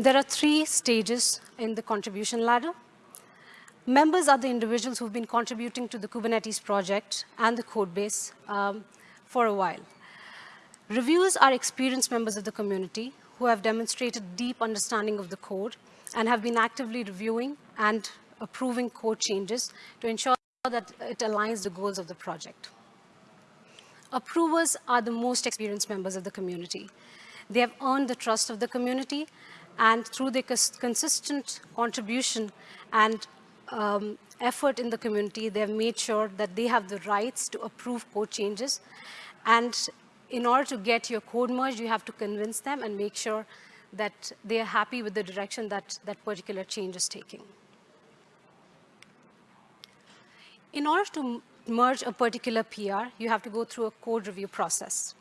There are three stages in the contribution ladder. Members are the individuals who've been contributing to the Kubernetes project and the code base um, for a while. Reviewers are experienced members of the community who have demonstrated deep understanding of the code and have been actively reviewing and approving code changes to ensure that it aligns the goals of the project. Approvers are the most experienced members of the community. They have earned the trust of the community and through their consistent contribution and um, effort in the community, they have made sure that they have the rights to approve code changes. And in order to get your code merged, you have to convince them and make sure that they are happy with the direction that that particular change is taking. In order to merge a particular PR, you have to go through a code review process.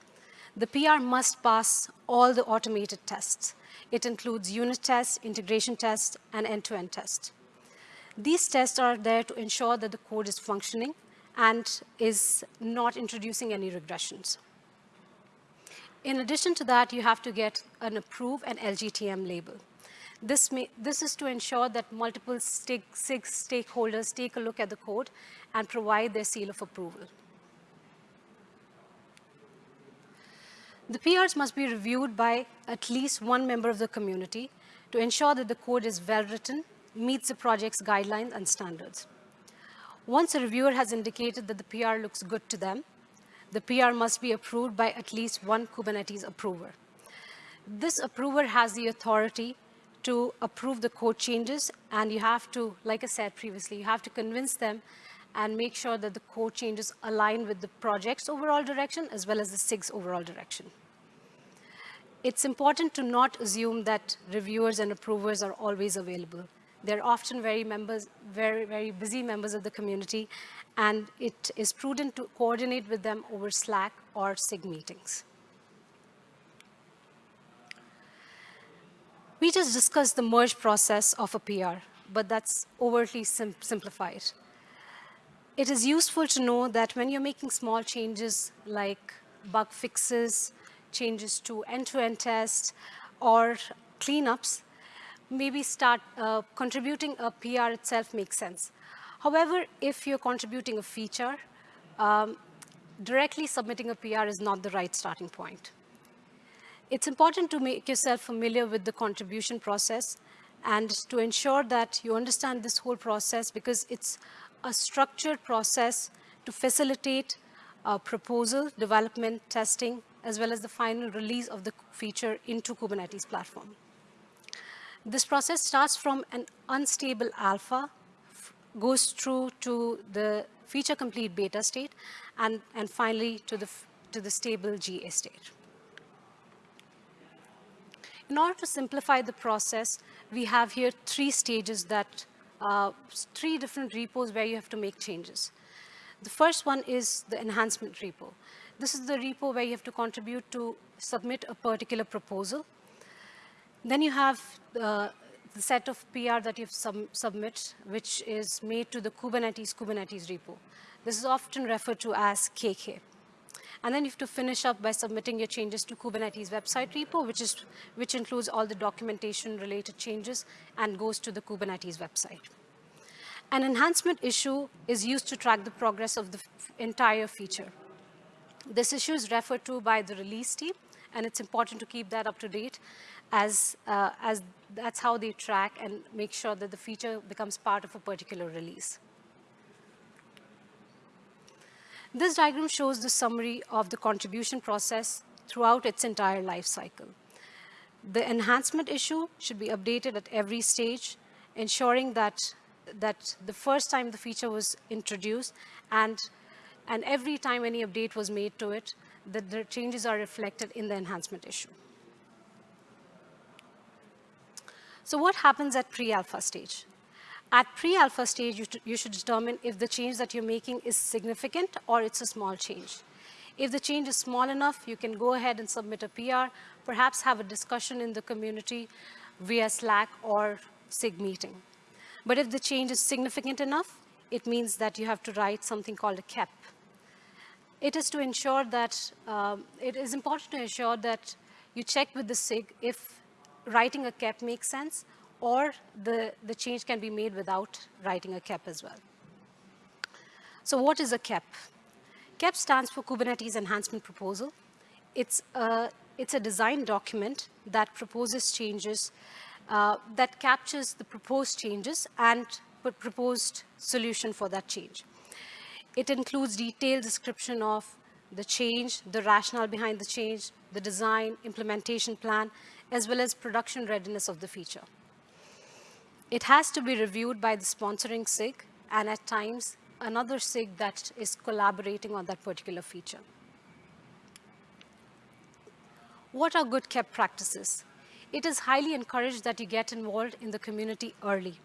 The PR must pass all the automated tests. It includes unit tests, integration tests, and end-to-end -end tests. These tests are there to ensure that the code is functioning and is not introducing any regressions. In addition to that, you have to get an approve and LGTM label. This, may, this is to ensure that multiple stake, stakeholders take a look at the code and provide their seal of approval. The PRs must be reviewed by at least one member of the community to ensure that the code is well written, meets the project's guidelines and standards. Once a reviewer has indicated that the PR looks good to them, the PR must be approved by at least one Kubernetes approver. This approver has the authority to approve the code changes, and you have to, like I said previously, you have to convince them and make sure that the code changes align with the project's overall direction as well as the SIG's overall direction. It's important to not assume that reviewers and approvers are always available. They're often very members, very, very busy members of the community, and it is prudent to coordinate with them over Slack or SIG meetings. We just discussed the merge process of a PR, but that's overtly sim simplified it is useful to know that when you're making small changes like bug fixes, changes to end-to-end -end tests, or cleanups, maybe start uh, contributing a PR itself makes sense. However, if you're contributing a feature, um, directly submitting a PR is not the right starting point. It's important to make yourself familiar with the contribution process and to ensure that you understand this whole process because it's a structured process to facilitate uh, proposal, development, testing, as well as the final release of the feature into Kubernetes platform. This process starts from an unstable alpha, goes through to the feature complete beta state, and, and finally to the, to the stable GA state. In order to simplify the process, we have here three stages that uh, three different repos where you have to make changes. The first one is the enhancement repo. This is the repo where you have to contribute to submit a particular proposal. Then you have uh, the set of PR that you sub submit, which is made to the Kubernetes Kubernetes repo. This is often referred to as KK. And then you have to finish up by submitting your changes to Kubernetes website repo, which, is, which includes all the documentation related changes and goes to the Kubernetes website. An enhancement issue is used to track the progress of the entire feature. This issue is referred to by the release team, and it's important to keep that up to date as, uh, as that's how they track and make sure that the feature becomes part of a particular release. This diagram shows the summary of the contribution process throughout its entire life cycle. The enhancement issue should be updated at every stage, ensuring that, that the first time the feature was introduced and, and every time any update was made to it, that the changes are reflected in the enhancement issue. So what happens at pre-alpha stage? At pre-alpha stage, you, you should determine if the change that you're making is significant or it's a small change. If the change is small enough, you can go ahead and submit a PR, perhaps have a discussion in the community via Slack or SIG meeting. But if the change is significant enough, it means that you have to write something called a KEP. It is to ensure that, um, it is important to ensure that you check with the SIG if writing a KEP makes sense, or the, the change can be made without writing a KEP as well. So what is a KEP? KEP stands for Kubernetes Enhancement Proposal. It's a, it's a design document that proposes changes, uh, that captures the proposed changes and proposed solution for that change. It includes detailed description of the change, the rationale behind the change, the design, implementation plan, as well as production readiness of the feature. It has to be reviewed by the sponsoring SIG and at times another SIG that is collaborating on that particular feature. What are good KEP practices? It is highly encouraged that you get involved in the community early.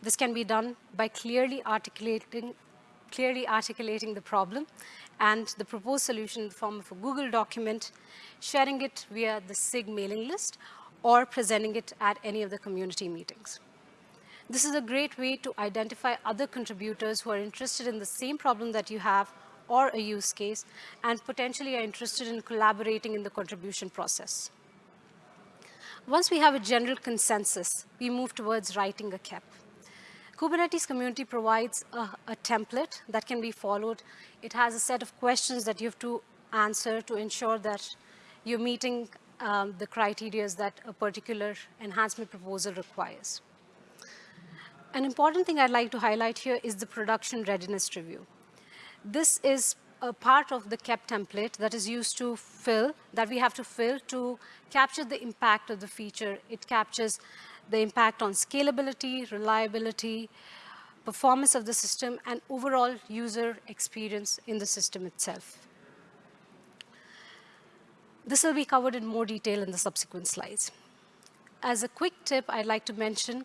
This can be done by clearly articulating, clearly articulating the problem and the proposed solution in the form of a Google document, sharing it via the SIG mailing list, or presenting it at any of the community meetings. This is a great way to identify other contributors who are interested in the same problem that you have or a use case and potentially are interested in collaborating in the contribution process. Once we have a general consensus, we move towards writing a KEP. Kubernetes community provides a, a, template that can be followed. It has a set of questions that you have to answer to ensure that you're meeting um, the criteria that a particular enhancement proposal requires. An important thing I'd like to highlight here is the production readiness review. This is a part of the KEP template that is used to fill, that we have to fill to capture the impact of the feature. It captures the impact on scalability, reliability, performance of the system, and overall user experience in the system itself. This will be covered in more detail in the subsequent slides. As a quick tip, I'd like to mention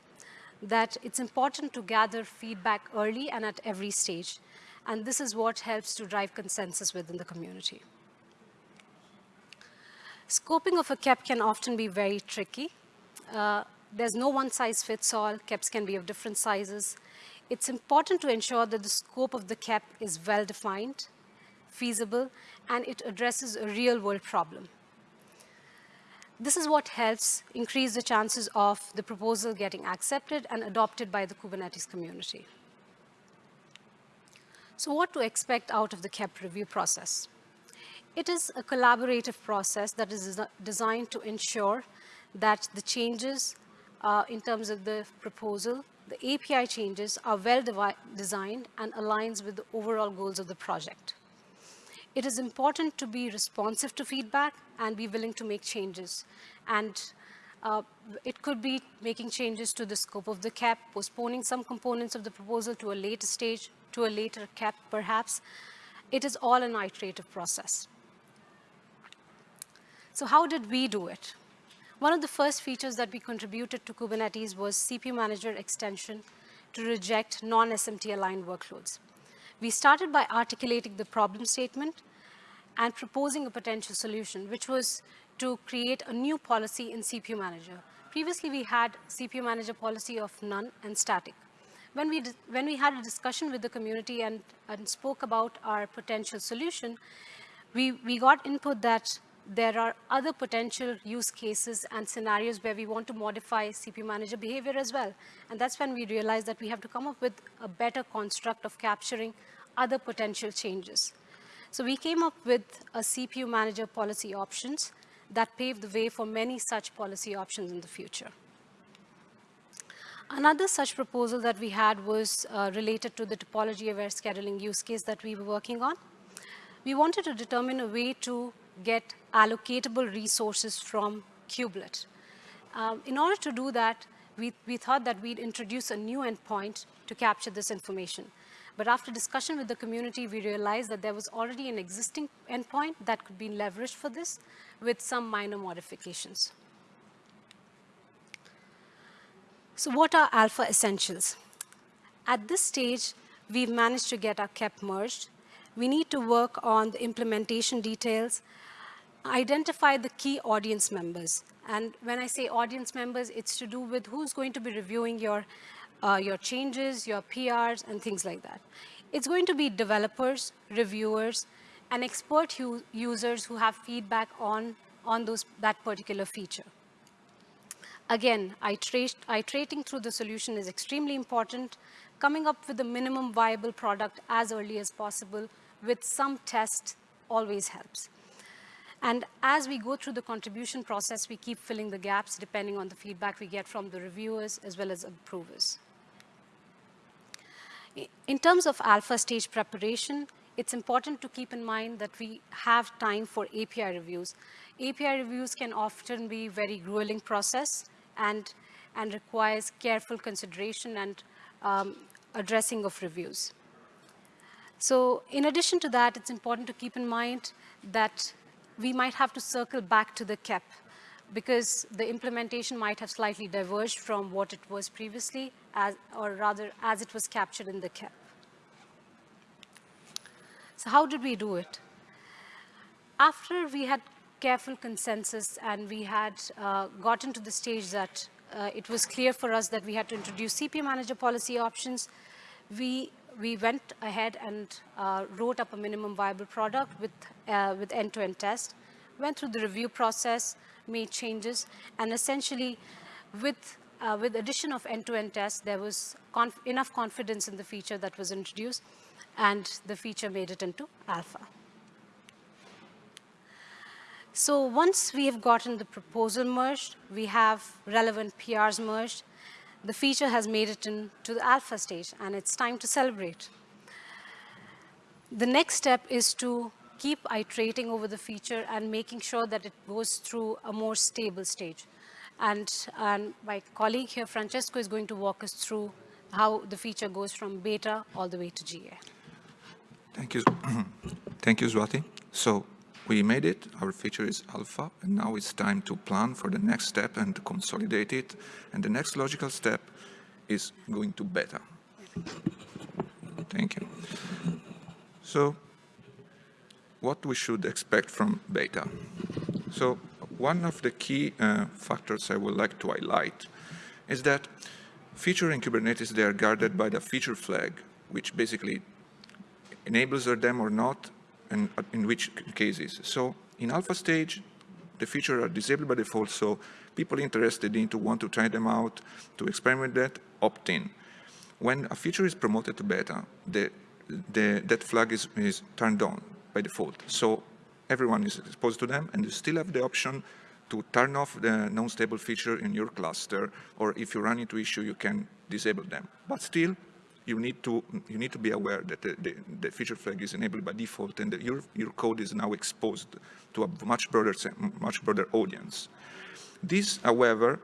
that it's important to gather feedback early and at every stage. And this is what helps to drive consensus within the community. Scoping of a KEP can often be very tricky. Uh, there's no one size fits all. KEPs can be of different sizes. It's important to ensure that the scope of the KEP is well defined, feasible, and it addresses a real world problem. This is what helps increase the chances of the proposal getting accepted and adopted by the Kubernetes community. So what to expect out of the KEP review process? It is a collaborative process that is designed to ensure that the changes uh, in terms of the proposal, the API changes are well designed and aligns with the overall goals of the project. It is important to be responsive to feedback and be willing to make changes. And uh, it could be making changes to the scope of the KEP, postponing some components of the proposal to a later stage, to a later KEP perhaps. It is all an iterative process. So how did we do it? One of the first features that we contributed to Kubernetes was CPU Manager extension to reject non-SMT aligned workloads. We started by articulating the problem statement and proposing a potential solution, which was to create a new policy in CPU Manager. Previously, we had CPU Manager policy of none and static. When we, when we had a discussion with the community and, and spoke about our potential solution, we, we got input that there are other potential use cases and scenarios where we want to modify CPU manager behavior as well. And that's when we realized that we have to come up with a better construct of capturing other potential changes. So we came up with a CPU manager policy options that paved the way for many such policy options in the future. Another such proposal that we had was uh, related to the topology-aware scheduling use case that we were working on. We wanted to determine a way to get allocatable resources from kubelet. Um, in order to do that, we, we thought that we'd introduce a new endpoint to capture this information. But after discussion with the community, we realized that there was already an existing endpoint that could be leveraged for this with some minor modifications. So what are alpha essentials? At this stage, we've managed to get our KEP merged. We need to work on the implementation details, identify the key audience members. And when I say audience members, it's to do with who's going to be reviewing your, uh, your changes, your PRs, and things like that. It's going to be developers, reviewers, and expert users who have feedback on, on those, that particular feature. Again, iterating through the solution is extremely important. Coming up with a minimum viable product as early as possible with some test always helps. And as we go through the contribution process, we keep filling the gaps depending on the feedback we get from the reviewers as well as approvers. In terms of alpha stage preparation, it's important to keep in mind that we have time for API reviews. API reviews can often be very grueling process and, and requires careful consideration and um, addressing of reviews. So in addition to that, it's important to keep in mind that we might have to circle back to the KEP because the implementation might have slightly diverged from what it was previously, as, or rather as it was captured in the KEP. So how did we do it? After we had careful consensus and we had uh, gotten to the stage that uh, it was clear for us that we had to introduce CPU manager policy options, we, we went ahead and uh, wrote up a minimum viable product with uh, with end-to-end -end test, went through the review process, made changes, and essentially with uh, with addition of end-to-end -end tests, there was conf enough confidence in the feature that was introduced, and the feature made it into alpha. So once we have gotten the proposal merged, we have relevant PRs merged, the feature has made it into the alpha stage, and it's time to celebrate. The next step is to keep iterating over the feature and making sure that it goes through a more stable stage. And, and my colleague here, Francesco, is going to walk us through how the feature goes from beta all the way to GA. Thank you. Thank you, Swati. So we made it, our feature is alpha, and now it's time to plan for the next step and to consolidate it. And the next logical step is going to beta. Thank you. So what we should expect from beta. So one of the key uh, factors I would like to highlight is that feature in Kubernetes, they are guarded by the feature flag, which basically enables them or not, and uh, in which cases. So in alpha stage, the features are disabled by default, so people interested in to want to try them out, to experiment that, opt in. When a feature is promoted to beta, the, the, that flag is, is turned on by default. So everyone is exposed to them, and you still have the option to turn off the non-stable feature in your cluster, or if you run into issue, you can disable them. But still, you need to you need to be aware that the, the, the feature flag is enabled by default and your your code is now exposed to a much broader much broader audience. This, however,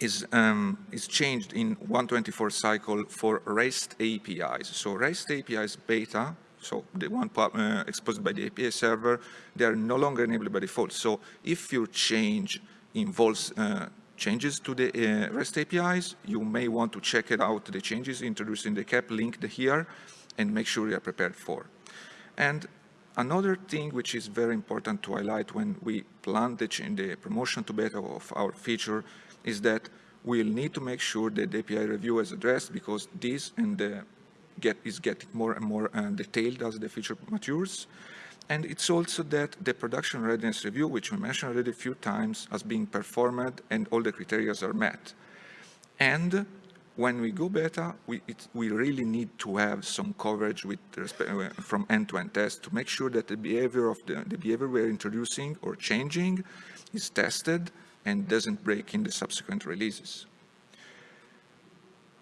is um, is changed in 124 cycle for REST APIs. So REST APIs beta, so the one uh, exposed by the API server, they are no longer enabled by default. So if your change involves uh, changes to the uh, REST APIs, you may want to check it out, the changes introduced in the KEP linked here, and make sure you are prepared for. And another thing which is very important to highlight when we plan the, the promotion to beta of our feature is that we'll need to make sure that the API review is addressed because this and the get is getting more and more uh, detailed as the feature matures. And it's also that the production readiness review, which we mentioned already a few times, has been performed and all the criteria are met. And when we go beta, we, it, we really need to have some coverage with respect, uh, from end-to-end -end tests to make sure that the behavior of the, the behavior we're introducing or changing is tested and doesn't break in the subsequent releases.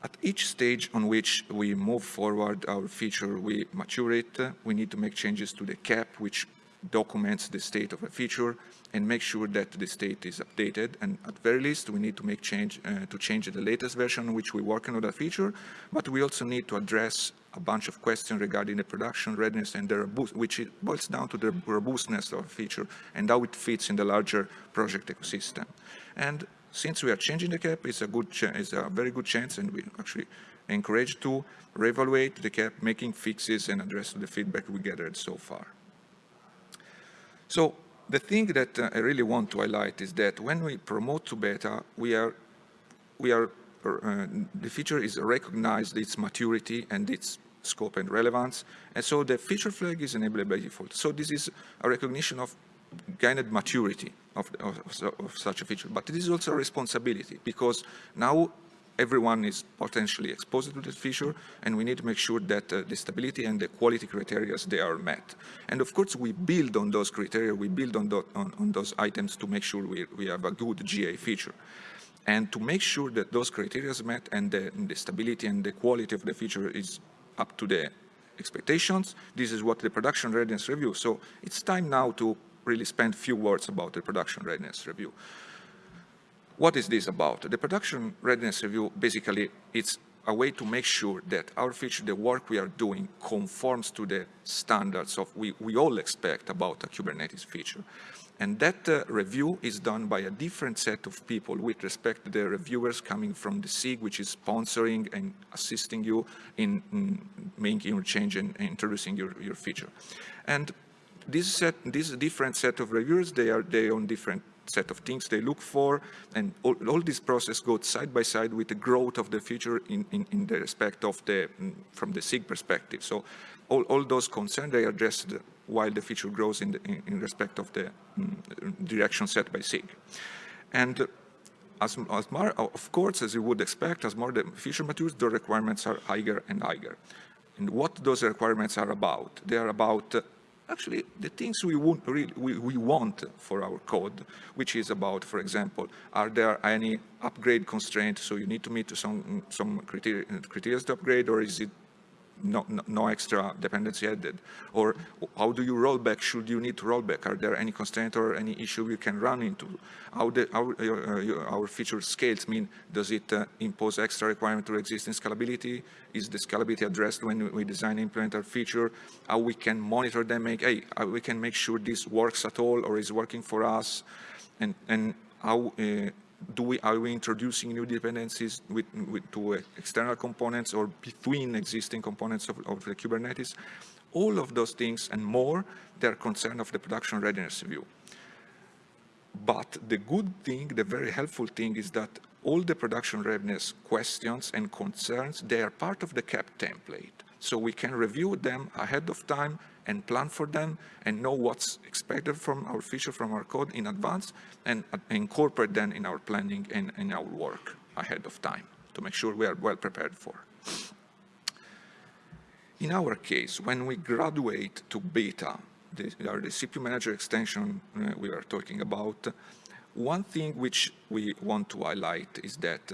At each stage on which we move forward our feature, we mature it, we need to make changes to the KEP, which documents the state of a feature and make sure that the state is updated. And at very least, we need to make change uh, to change the latest version which we're working on that feature. But we also need to address a bunch of questions regarding the production readiness and the robust, which it boils down to the robustness of a feature and how it fits in the larger project ecosystem. And since we are changing the KEP, it's a good, it's a very good chance, and we actually encourage to reevaluate the KEP, making fixes and address the feedback we gathered so far. So the thing that uh, I really want to highlight is that when we promote to beta, we are, we are, uh, the feature is recognized its maturity and its scope and relevance. And so the feature flag is enabled by default. So this is a recognition of gained maturity of, of, of, such a feature. But it is also a responsibility because now everyone is potentially exposed to this feature and we need to make sure that uh, the stability and the quality criteria they are met. And of course we build on those criteria, we build on, the, on, on those items to make sure we, we have a good GA feature. And to make sure that those criteria are met and the, and the stability and the quality of the feature is up to the expectations, this is what the production readiness review. So it's time now to really spend few words about the production readiness review. What is this about? The production readiness review, basically, it's a way to make sure that our feature, the work we are doing, conforms to the standards of we, we all expect about a Kubernetes feature. And that uh, review is done by a different set of people with respect to the reviewers coming from the SIG, which is sponsoring and assisting you in, in making your change and introducing your, your feature. And this set, this different set of reviewers, they are they on different set of things they look for, and all, all, this process goes side by side with the growth of the future in, in, in the respect of the, mm, from the SIG perspective. So all, all those concerns, they are addressed while the feature grows in, the, in, in respect of the um, direction set by SIG. And as, as more, of course, as you would expect, as more the feature matures, the requirements are higher and higher. And what those requirements are about? They are about uh, actually the things we, want, really, we, we want for our code, which is about, for example, are there any upgrade constraints, so you need to meet some, some criteria, criteria to upgrade, or is it no, no, no, extra dependency added? Or how do you roll back? Should you need to roll back? Are there any constraint or any issue you can run into? How the, our, uh, our feature scales mean, does it uh, impose extra requirement to existing scalability? Is the scalability addressed when we design implement our feature? How we can monitor them, make, hey, we can make sure this works at all or is working for us? And, and how uh, do we, are we introducing new dependencies with, with, to uh, external components or between existing components of, of, the Kubernetes? All of those things and more, they're concern of the production readiness review. But the good thing, the very helpful thing is that all the production readiness questions and concerns, they are part of the KEP template. So we can review them ahead of time and plan for them and know what's expected from our feature, from our code in advance and incorporate them in our planning and in our work ahead of time to make sure we are well prepared for. In our case, when we graduate to beta, the, the CPU manager extension uh, we are talking about, one thing which we want to highlight is that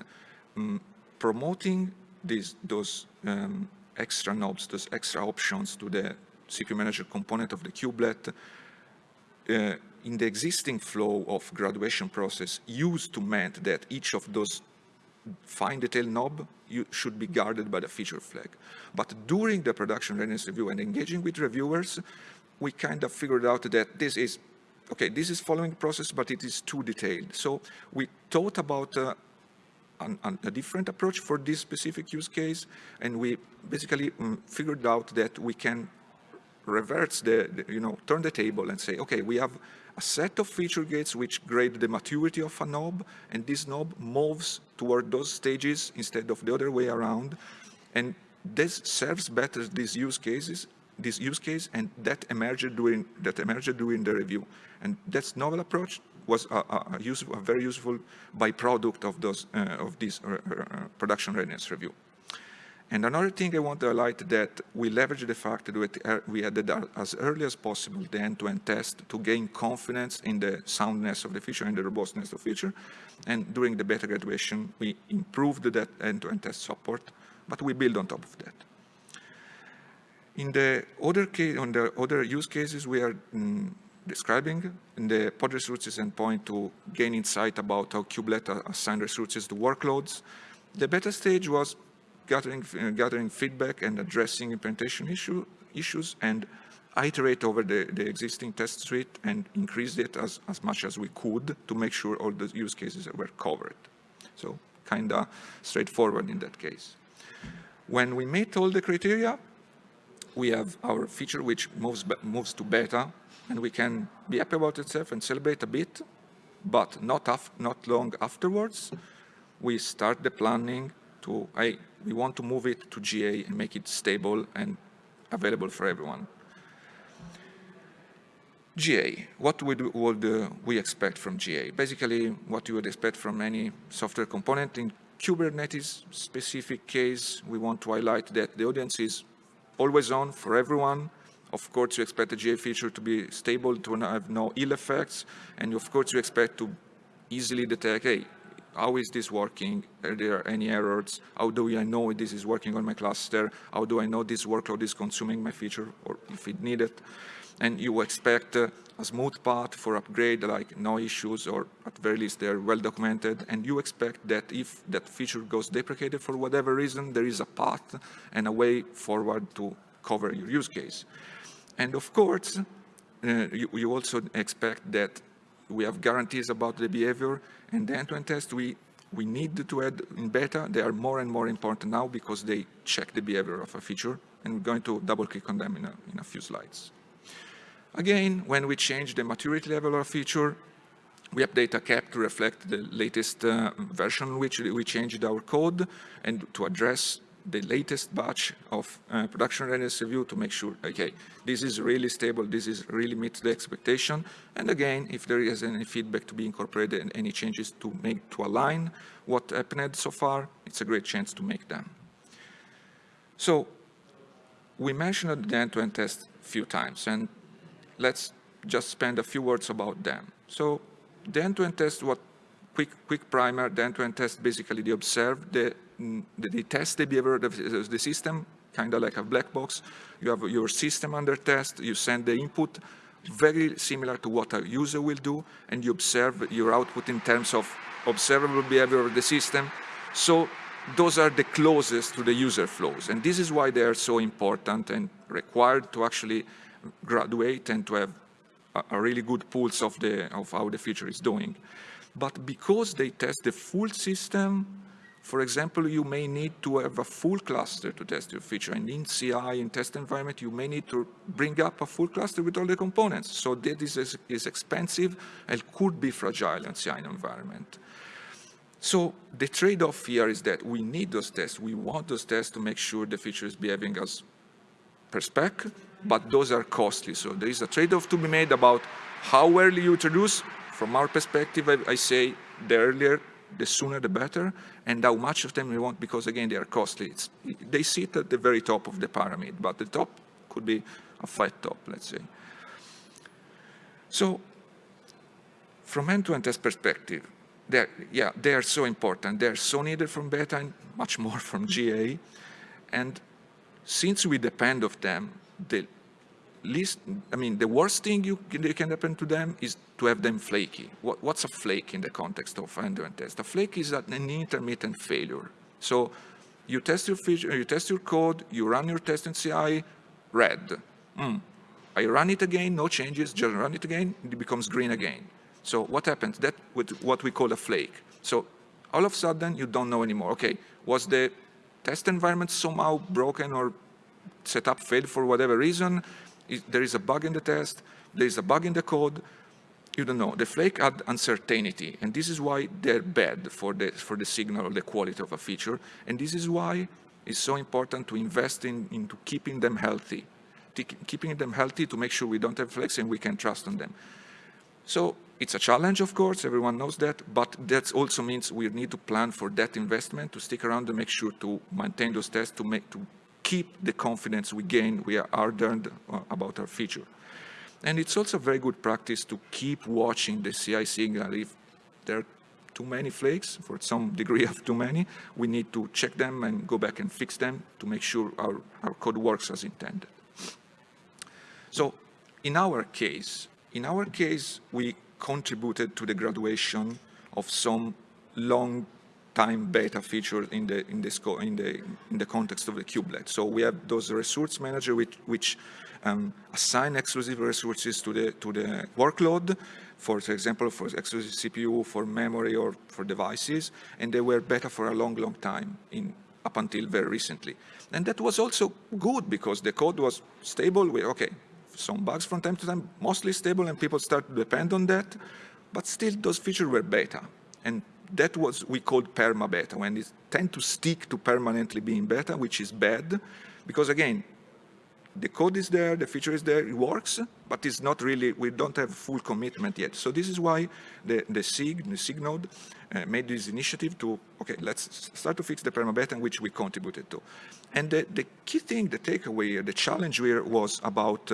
um, promoting these, those um, extra knobs, those extra options to the CPU manager component of the kubelet uh, in the existing flow of graduation process used to meant that each of those fine detail knob you should be guarded by the feature flag. But during the production readiness review and engaging with reviewers, we kind of figured out that this is, okay, this is following process, but it is too detailed. So we thought about uh, an, an, a different approach for this specific use case, and we basically um, figured out that we can reverse the, the, you know, turn the table and say, okay, we have a set of feature gates which grade the maturity of a knob, and this knob moves toward those stages instead of the other way around. And this serves better these use cases, this use case, and that emerged during that emerged during the review. And that's novel approach was a, a, useful, a very useful byproduct of those uh, of this uh, uh, production readiness review. And another thing I want to highlight that we leverage the fact that we added as early as possible the end-to-end -end test to gain confidence in the soundness of the feature and the robustness of the feature. And during the beta graduation, we improved that end-to-end -end test support, but we build on top of that. In the other case, on the other use cases we are mm, describing in the pod resources endpoint to gain insight about how kubelet assign resources to workloads. The beta stage was gathering, uh, gathering feedback and addressing implementation issue, issues and iterate over the, the existing test suite and increase it as, as much as we could to make sure all the use cases were covered. So kind of straightforward in that case. When we meet all the criteria, we have our feature which moves, moves to beta and we can be happy about itself and celebrate a bit, but not, not long afterwards, we start the planning to, we want to move it to GA and make it stable and available for everyone. GA, what would, would uh, we expect from GA? Basically, what you would expect from any software component. In Kubernetes specific case, we want to highlight that the audience is always on for everyone. Of course, you expect the GA feature to be stable, to have no ill effects, and of course, you expect to easily detect, hey, how is this working? Are there any errors? How do I know this is working on my cluster? How do I know this workload is consuming my feature, or if it needed? and you expect uh, a smooth path for upgrade, like no issues, or at very least they're well documented, and you expect that if that feature goes deprecated for whatever reason, there is a path and a way forward to cover your use case. And of course, uh, you, you, also expect that we have guarantees about the behavior, and the end-to-end -end test we we need to add in beta. They are more and more important now because they check the behavior of a feature, and we're going to double click on them in a, in a few slides. Again, when we change the maturity level of a feature, we update a KEP to reflect the latest uh, version which we changed our code and to address the latest batch of uh, production readiness review to make sure, okay, this is really stable, this is really meets the expectation. And again, if there is any feedback to be incorporated and any changes to make to align what happened so far, it's a great chance to make them. So we mentioned the end-to-end -end test a few times, and let's just spend a few words about them. So the end-to-end -end test, what quick, quick primer, the end-to-end -end test basically they observe, the, they test the behavior of the system, kind of like a black box. You have your system under test, you send the input, very similar to what a user will do, and you observe your output in terms of observable behavior of the system. So those are the closest to the user flows. And this is why they are so important and required to actually graduate and to have a, really good pulse of, the, of how the feature is doing. But because they test the full system, for example, you may need to have a full cluster to test your feature. And in CI, in test environment, you may need to bring up a full cluster with all the components. So that is, is expensive and could be fragile in CI environment. So the trade-off here is that we need those tests. We want those tests to make sure the feature is behaving as per spec, but those are costly. So there is a trade-off to be made about how early you introduce. From our perspective, I, I, say the earlier, the sooner the better, and how much of them we want, because again, they are costly. It's, they sit at the very top of the pyramid, but the top could be a flat top, let's say. So from end-to-end -end test perspective, they're, yeah, they are so important. They're so needed from beta and much more from GA. And since we depend of them, the least, I mean, the worst thing you can, happen to them is to have them flaky. What, what's a flake in the context of end-to-end test? A flake is an intermittent failure. So you test your feature, you test your code, you run your test in CI, red. Mm. I run it again, no changes, just run it again, it becomes green again. So what happens? That with what we call a flake. So all of a sudden you don't know anymore. Okay, was the test environment somehow broken or set up failed for whatever reason, there is a bug in the test, there is a bug in the code, you don't know. The flake add uncertainty, and this is why they're bad for the, for the signal or the quality of a feature, and this is why it's so important to invest in, into keeping them healthy, keeping them healthy to make sure we don't have flakes and we can trust on them. So it's a challenge, of course, everyone knows that, but that also means we need to plan for that investment, to stick around and make sure to maintain those tests, to, make, to keep the confidence we gain, we are earned uh, about our feature. And it's also very good practice to keep watching the CI signal. If there are too many flakes, for some degree of too many, we need to check them and go back and fix them to make sure our, our code works as intended. So in our case, in our case, we contributed to the graduation of some long time beta feature in the in the in the in the context of the kubelet. So we have those resource manager which which um, assign exclusive resources to the to the workload, for example, for exclusive CPU, for memory, or for devices, and they were beta for a long, long time in up until very recently. And that was also good because the code was stable. We okay, some bugs from time to time, mostly stable, and people start to depend on that. But still, those features were beta, and that was we called perma beta, when it tend to stick to permanently being beta, which is bad, because again, the code is there, the feature is there, it works, but it's not really, we don't have full commitment yet. So this is why the, the SIG, the SIG node, uh, made this initiative to, okay, let's start to fix the permabeta, which we contributed to. And the, the key thing, the takeaway, the challenge here was about,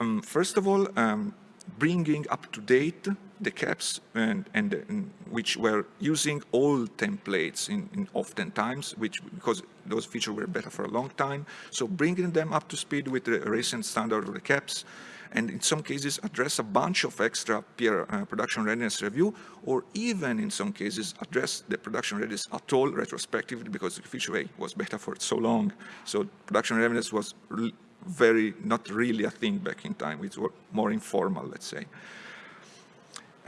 um, first of all, um, bringing up to date the KEPs and, and, and, which were using old templates in, in oftentimes, which because those features were better for a long time. So bringing them up to speed with the recent standard of the KEPs and in some cases address a bunch of extra peer uh, production readiness review, or even in some cases address the production readiness at all retrospectively because the feature A was better for so long. So production readiness was very, not really a thing back in time. It was more informal, let's say.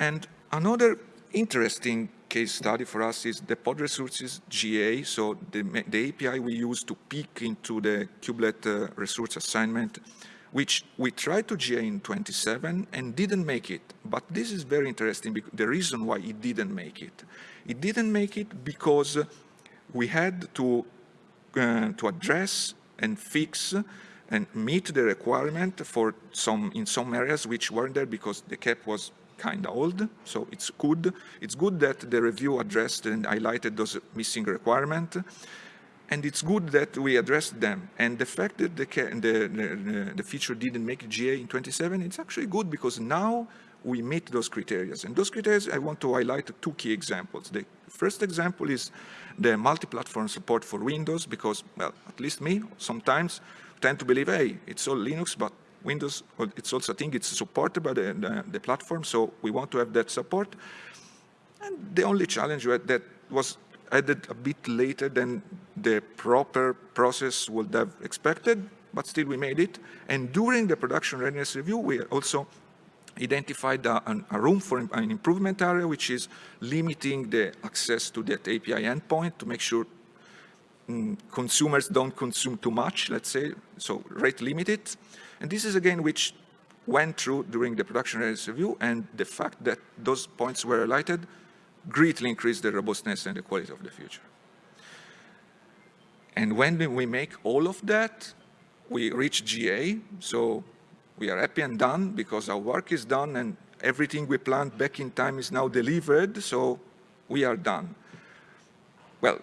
And another interesting case study for us is the pod resources GA, so the, the API we use to peek into the kubelet uh, resource assignment, which we tried to GA in 27 and didn't make it. But this is very interesting, because the reason why it didn't make it. It didn't make it because we had to, uh, to address and fix and meet the requirement for some in some areas which weren't there because the KEP was kind of old. So it's good. It's good that the review addressed and highlighted those missing requirements. And it's good that we addressed them. And the fact that the, the, the, feature didn't make GA in 27, it's actually good because now we meet those criteria. And those criteria, I want to highlight two key examples. The first example is the multi-platform support for Windows because, well, at least me, sometimes tend to believe, hey, it's all Linux, but Windows, it's also a thing, it's supported by the, the, the, platform, so we want to have that support. And the only challenge that was added a bit later than the proper process would have expected, but still we made it. And during the production readiness review, we also identified a, a, room for an improvement area, which is limiting the access to that API endpoint to make sure mm, consumers don't consume too much, let's say, so rate limited. And this is again which went through during the production readiness review and the fact that those points were highlighted greatly increased the robustness and the quality of the future. And when we make all of that, we reach GA, so we are happy and done because our work is done and everything we planned back in time is now delivered, so we are done. Well,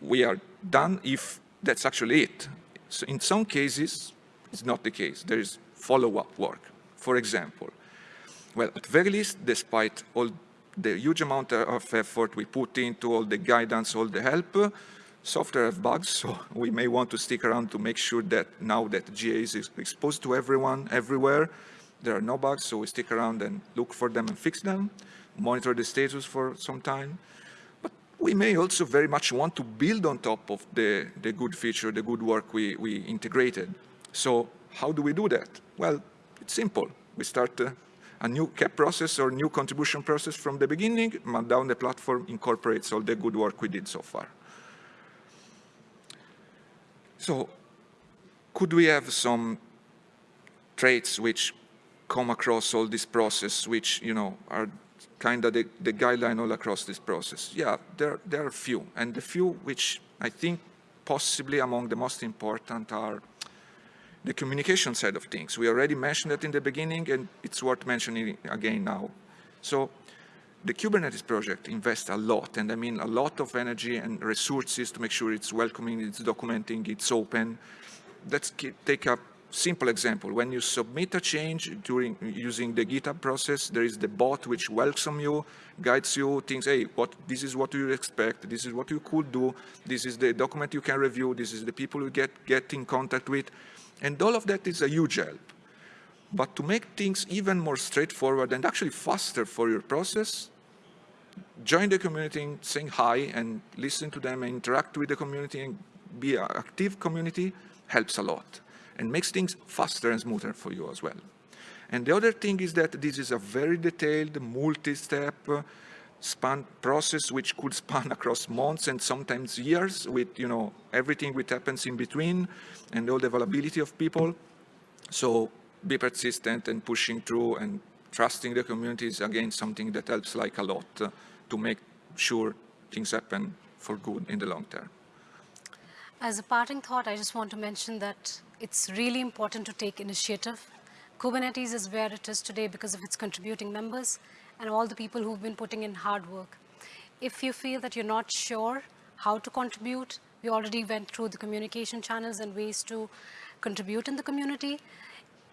we are done if that's actually it. So in some cases, it's not the case. There is follow-up work. For example, well, at very least, despite all the huge amount of effort we put into all the guidance, all the help, software have bugs, so we may want to stick around to make sure that now that GA is exposed to everyone, everywhere, there are no bugs, so we stick around and look for them and fix them, monitor the status for some time. But we may also very much want to build on top of the, the good feature, the good work we, we integrated. So how do we do that? Well, it's simple. We start uh, a new KEP process or new contribution process from the beginning, and down the platform incorporates all the good work we did so far. So could we have some traits which come across all this process, which, you know, are kind of the, the guideline all across this process? Yeah, there, there are a few. And the few which I think possibly among the most important are the communication side of things. We already mentioned that in the beginning, and it's worth mentioning again now. So the Kubernetes project invests a lot, and I mean a lot of energy and resources to make sure it's welcoming, it's documenting, it's open. Let's take a simple example. When you submit a change during using the GitHub process, there is the bot which welcomes you, guides you, thinks, hey, what, this is what you expect, this is what you could do, this is the document you can review, this is the people you get, get in contact with. And all of that is a huge help. But to make things even more straightforward and actually faster for your process, join the community, saying hi and listen to them and interact with the community and be an active community helps a lot and makes things faster and smoother for you as well. And the other thing is that this is a very detailed, multi-step span process which could span across months and sometimes years with, you know, everything which happens in between and all the availability of people. So be persistent and pushing through and trusting the community is again something that helps like a lot uh, to make sure things happen for good in the long term. As a parting thought, I just want to mention that it's really important to take initiative. Kubernetes is where it is today because of its contributing members and all the people who've been putting in hard work. If you feel that you're not sure how to contribute, we already went through the communication channels and ways to contribute in the community.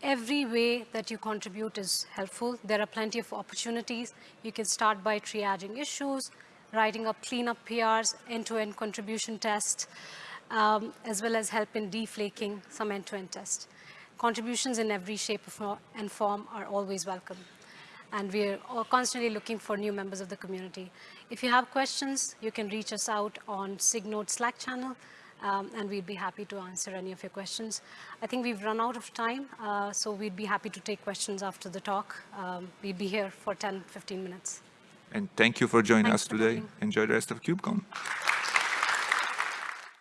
Every way that you contribute is helpful. There are plenty of opportunities. You can start by triaging issues, writing up cleanup PRs, end-to-end contribution tests, um, as well as help in deflaking some end-to-end tests. Contributions in every shape and form are always welcome. And we're all constantly looking for new members of the community. If you have questions, you can reach us out on SIG Node Slack channel, um, and we'd be happy to answer any of your questions. I think we've run out of time, uh, so we'd be happy to take questions after the talk. Um, we'd be here for 10, 15 minutes. And thank you for joining Thanks us today. Enjoy the rest of KubeCon.